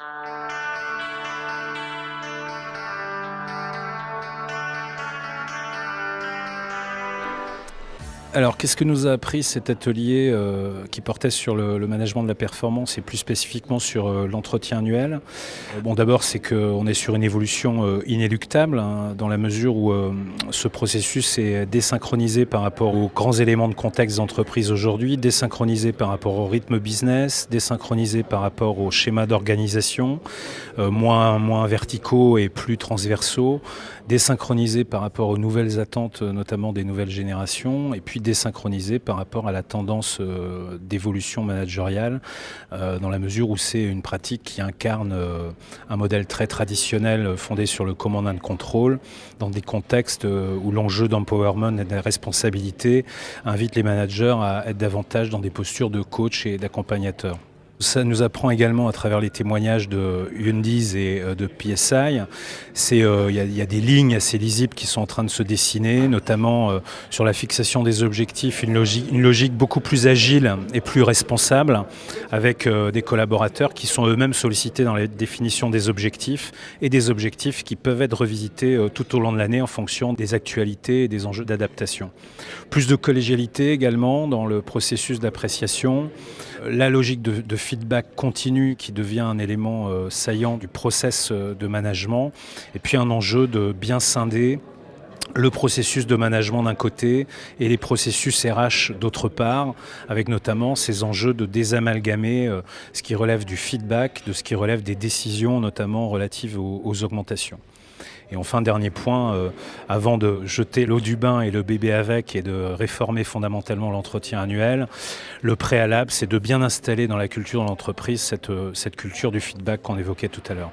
Uh... Alors, qu'est-ce que nous a appris cet atelier euh, qui portait sur le, management de la performance et plus spécifiquement sur euh, l'entretien annuel? Euh, Bon, d'abord, c'est qu'on est sur une évolution inéluctable hein, dans la mesure où ce processus est désynchronisé par rapport aux grands éléments de contexte d'entreprise aujourd'hui, désynchronisé par rapport au rythme business, désynchronisé par rapport au schéma d'organisation, moins, verticaux et plus transversaux, désynchronisé par rapport aux nouvelles attentes, notamment des nouvelles générations, désynchronisé par rapport à la tendance euh, d'évolution managériale, euh, dans la mesure où c'est une pratique qui incarne euh, un modèle très traditionnel fondé sur le command and control, dans des contextes où l'enjeu d'empowerment et de responsabilité invite les managers à être davantage dans des postures de coach et d'accompagnateur. Ça nous apprend également à travers les témoignages de Yundiz et euh, de PSI. Il euh, y, y, a des lignes assez lisibles qui sont en train de se dessiner, notamment euh, sur la fixation des objectifs, une logique, beaucoup plus agile et plus responsable, avec des collaborateurs qui sont eux-mêmes sollicités dans la définition des objectifs et des objectifs qui peuvent être revisités tout au long de l'année en fonction des actualités et des enjeux d'adaptation. Plus de collégialité également dans le processus d'appréciation, la logique de, de feedback continu qui devient un élément euh, saillant du process euh, de management. Et puis un enjeu de bien scinder le processus de management d'un côté et les processus RH d'autre part, avec notamment ces enjeux de désamalgamer euh, ce qui relève du feedback, de ce qui relève des décisions, notamment relatives aux, augmentations. Et enfin, dernier point, euh, avant de jeter l'eau du bain et le bébé avec et de réformer fondamentalement l'entretien annuel, le préalable, c'est de bien installer dans la culture de l'entreprise cette, cette culture du feedback qu'on évoquait tout à l'heure.